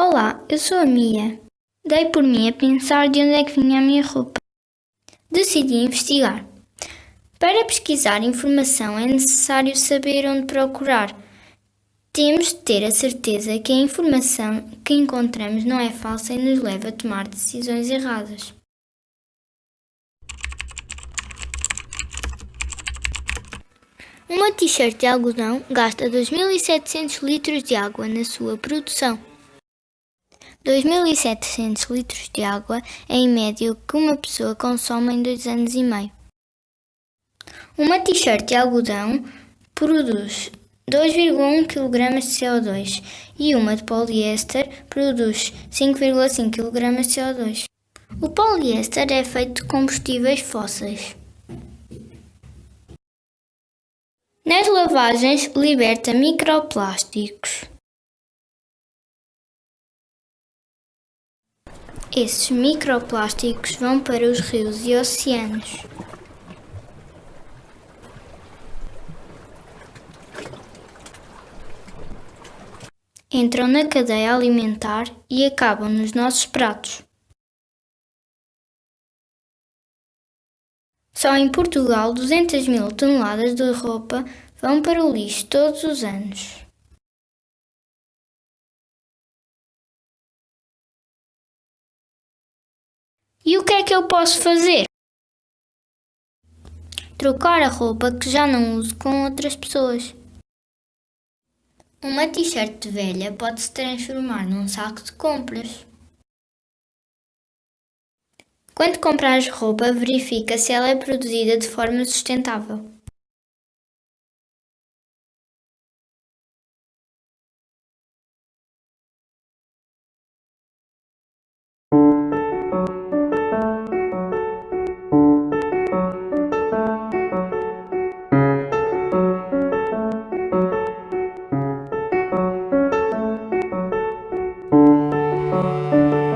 Olá, eu sou a Mia. Dei por mim a pensar de onde é que vinha a minha roupa. Decidi investigar. Para pesquisar informação é necessário saber onde procurar. Temos de ter a certeza que a informação que encontramos não é falsa e nos leva a tomar decisões erradas. Uma t-shirt de algodão gasta 2.700 litros de água na sua produção. 2.700 litros de água é em média o que uma pessoa consome em dois anos e meio. Uma t-shirt de algodão produz 2,1 kg de CO2 e uma de poliéster produz 5,5 kg de CO2. O poliéster é feito de combustíveis fósseis. Nas lavagens, liberta microplásticos. Esses microplásticos vão para os rios e oceanos. Entram na cadeia alimentar e acabam nos nossos pratos. Só em Portugal 200 mil toneladas de roupa vão para o lixo todos os anos. E o que é que eu posso fazer? Trocar a roupa que já não uso com outras pessoas. Uma t-shirt velha pode se transformar num saco de compras. Quando compras roupa, verifica se ela é produzida de forma sustentável. Música